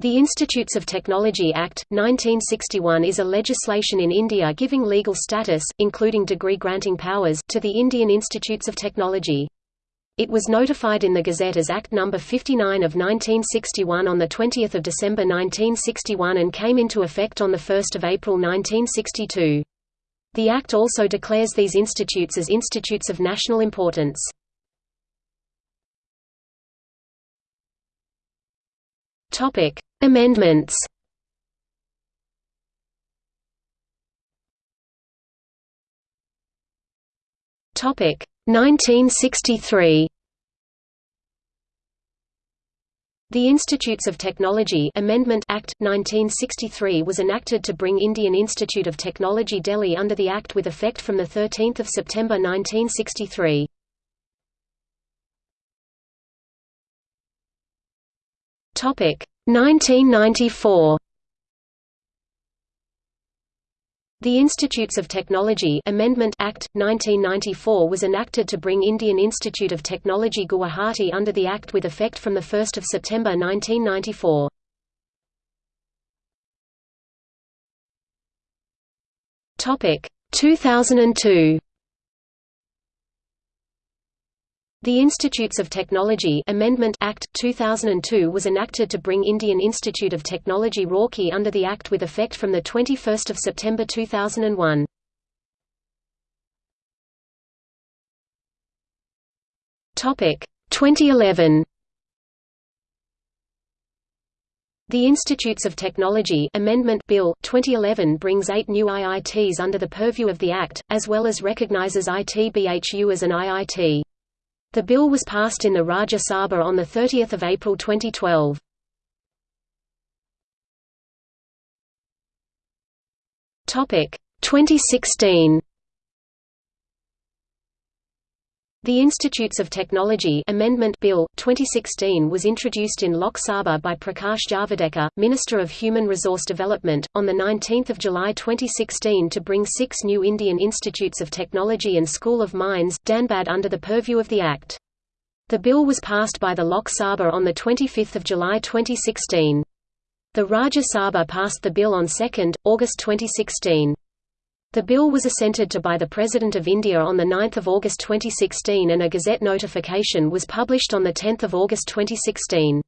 The Institutes of Technology Act, 1961 is a legislation in India giving legal status, including degree-granting powers, to the Indian Institutes of Technology. It was notified in the Gazette as Act No. 59 of 1961 on 20 December 1961 and came into effect on 1 April 1962. The Act also declares these institutes as institutes of national importance. Topic: Amendments Topic 1963 The Institutes of Technology Amendment Act 1963 was enacted to bring Indian Institute of Technology Delhi under the Act with effect from the 13th of September 1963. Topic 1994 The Institutes of Technology Amendment Act 1994 was enacted to bring Indian Institute of Technology Guwahati under the act with effect from the 1st of September 1994. Topic 2002 The Institutes of Technology Amendment Act 2002 was enacted to bring Indian Institute of Technology Roorkee under the act with effect from the 21st of September 2001. Topic 2011 The Institutes of Technology Amendment Bill 2011 brings eight new IITs under the purview of the Act, as well as recognizes ITBHU as an IIT. The bill was passed in the Rajya Sabha on 30 April 2012. Topic 2016 The Institutes of Technology Amendment Bill 2016 was introduced in Lok Sabha by Prakash Javadekar, Minister of Human Resource Development, on 19 July 2016 to bring six new Indian Institutes of Technology and School of Mines Dhanbad under the purview of the Act. The bill was passed by the Lok Sabha on 25 July 2016. The Rajya Sabha passed the bill on 2, August 2016. The bill was assented to by the President of India on 9 August 2016 and a Gazette notification was published on 10 August 2016.